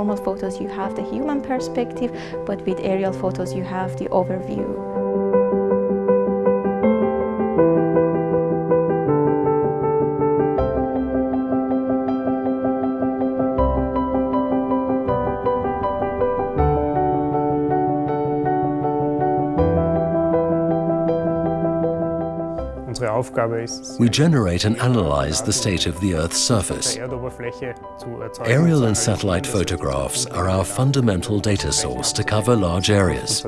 normal photos you have the human perspective, but with aerial photos you have the overview. We generate and analyze the state of the Earth's surface. Aerial and satellite photographs are our fundamental data source to cover large areas.